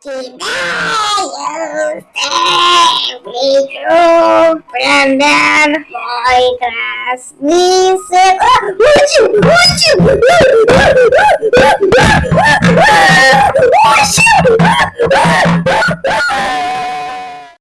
Deny yourself, we grew from the high class. You, you, you, you, you,